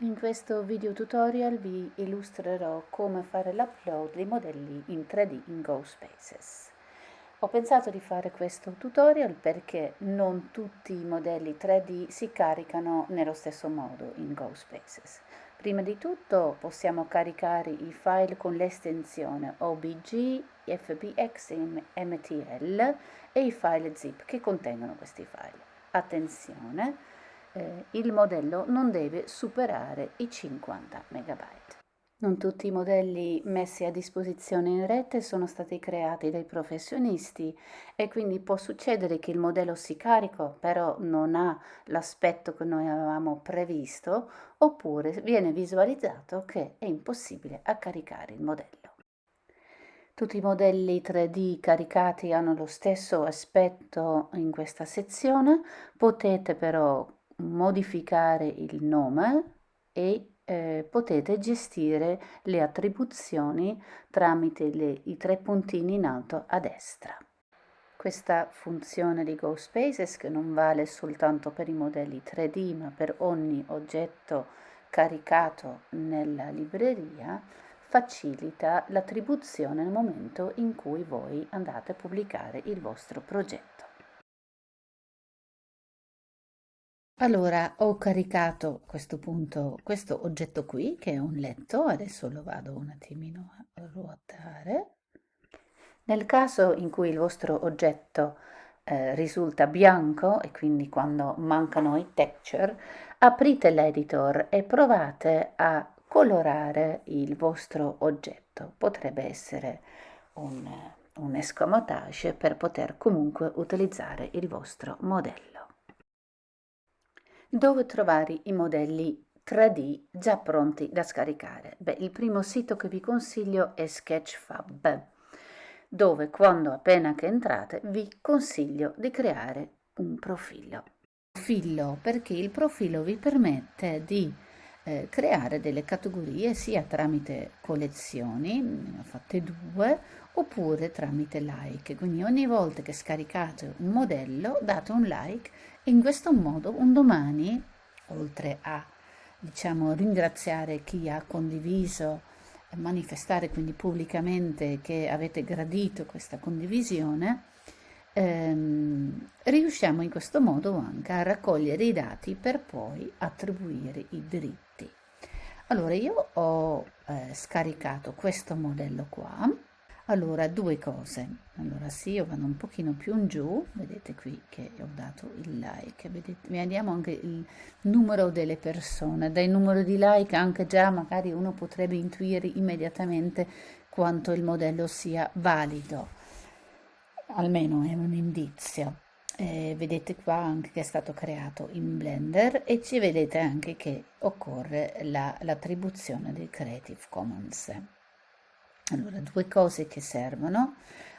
In questo video tutorial vi illustrerò come fare l'upload dei modelli in 3D in GoSpaces. Ho pensato di fare questo tutorial perché non tutti i modelli 3D si caricano nello stesso modo in GoSpaces. Prima di tutto possiamo caricare i file con l'estensione OBG, FBX MTL e i file zip che contengono questi file. Attenzione! Eh, il modello non deve superare i 50 MB. Non tutti i modelli messi a disposizione in rete sono stati creati dai professionisti e quindi può succedere che il modello si carica però non ha l'aspetto che noi avevamo previsto oppure viene visualizzato che è impossibile a caricare il modello. Tutti i modelli 3D caricati hanno lo stesso aspetto in questa sezione, potete però modificare il nome e eh, potete gestire le attribuzioni tramite le, i tre puntini in alto a destra. Questa funzione di GoSpaces, che non vale soltanto per i modelli 3D ma per ogni oggetto caricato nella libreria, facilita l'attribuzione nel momento in cui voi andate a pubblicare il vostro progetto. Allora, ho caricato a questo punto questo oggetto qui, che è un letto, adesso lo vado un attimino a ruotare. Nel caso in cui il vostro oggetto eh, risulta bianco, e quindi quando mancano i texture, aprite l'editor e provate a colorare il vostro oggetto. Potrebbe essere un, un escamotage per poter comunque utilizzare il vostro modello dove trovare i modelli 3D già pronti da scaricare. Beh, il primo sito che vi consiglio è Sketchfab, dove quando appena che entrate vi consiglio di creare un profilo. Profilo perché il profilo vi permette di eh, creare delle categorie sia tramite collezioni, ne ho fatte due, oppure tramite like. Quindi ogni volta che scaricate un modello date un like e in questo modo un domani, oltre a diciamo, ringraziare chi ha condiviso, manifestare quindi pubblicamente che avete gradito questa condivisione, ehm, riusciamo in questo modo anche a raccogliere i dati per poi attribuire i diritti. Allora io ho eh, scaricato questo modello qua. Allora due cose. Allora sì io vado un pochino più in giù. Vedete qui che ho dato il like. Vedete vediamo anche il numero delle persone. Dai numero di like anche già magari uno potrebbe intuire immediatamente quanto il modello sia valido almeno è un indizio eh, vedete qua anche che è stato creato in blender e ci vedete anche che occorre l'attribuzione la, del creative commons allora, due cose che servono.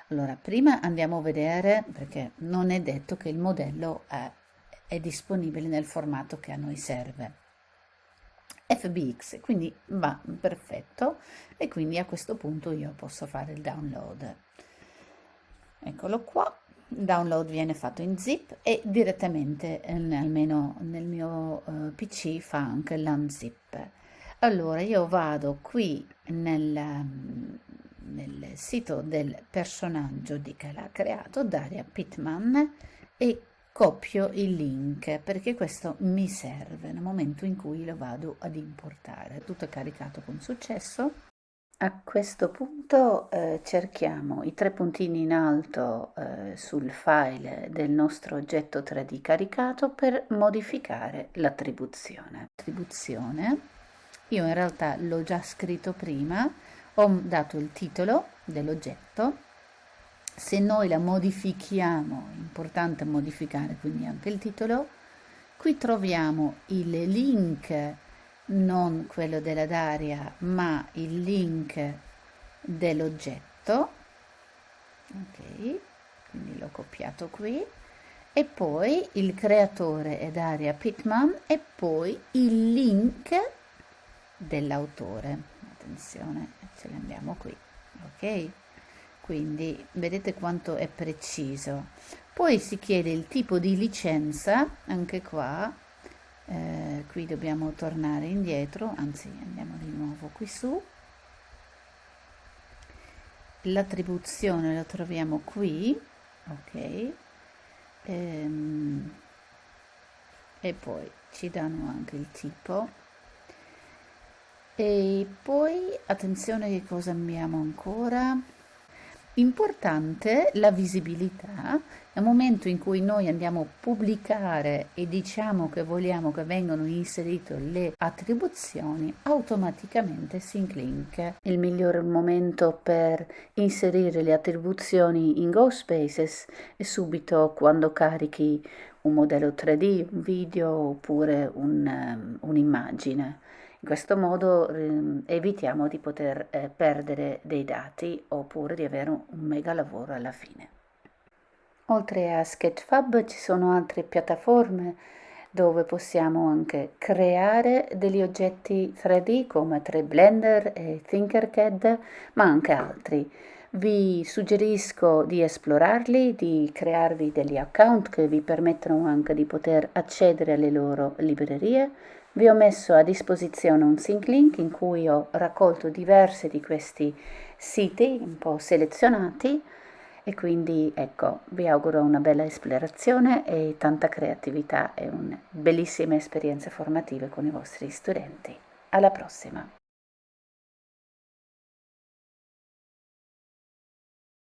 Allora, prima andiamo a vedere, perché non è detto che il modello è, è disponibile nel formato che a noi serve. FBX, quindi va perfetto e quindi a questo punto io posso fare il download. Eccolo qua, il download viene fatto in zip e direttamente, eh, almeno nel mio uh, PC, fa anche l'unzip. Allora io vado qui nel, nel sito del personaggio di che l'ha creato Daria Pittman e copio il link perché questo mi serve nel momento in cui lo vado ad importare. Tutto è caricato con successo a questo punto eh, cerchiamo i tre puntini in alto eh, sul file del nostro oggetto 3D caricato per modificare l'attribuzione. Attribuzione io in realtà l'ho già scritto prima, ho dato il titolo dell'oggetto, se noi la modifichiamo, è importante modificare quindi anche il titolo, qui troviamo il link, non quello della Daria, ma il link dell'oggetto, ok, quindi l'ho copiato qui, e poi il creatore è Daria Pittman e poi il link dell'autore. Attenzione ce l'andiamo qui. Ok quindi vedete quanto è preciso. Poi si chiede il tipo di licenza anche qua eh, qui dobbiamo tornare indietro anzi andiamo di nuovo qui su. L'attribuzione la troviamo qui ok. Ehm, e poi ci danno anche il tipo. E poi attenzione che cosa abbiamo ancora Importante la visibilità, nel momento in cui noi andiamo a pubblicare e diciamo che vogliamo che vengano inserite le attribuzioni, automaticamente SyncLink. Il migliore momento per inserire le attribuzioni in GoSpaces è subito quando carichi un modello 3D, un video oppure un, um, un'immagine. In questo modo eh, evitiamo di poter eh, perdere dei dati oppure di avere un, mega lavoro alla fine. Oltre a Sketchfab ci sono altre piattaforme dove possiamo anche creare degli oggetti 3D come 3Blender e Tinkercad, ma anche altri. Vi suggerisco di esplorarli, di crearvi degli account che vi permettono anche di poter accedere alle loro librerie vi ho messo a disposizione un sync link in cui ho raccolto diversi di questi siti un po' selezionati e quindi ecco vi auguro una bella esplorazione e tanta creatività e bellissime esperienze formative con i vostri studenti. Alla prossima!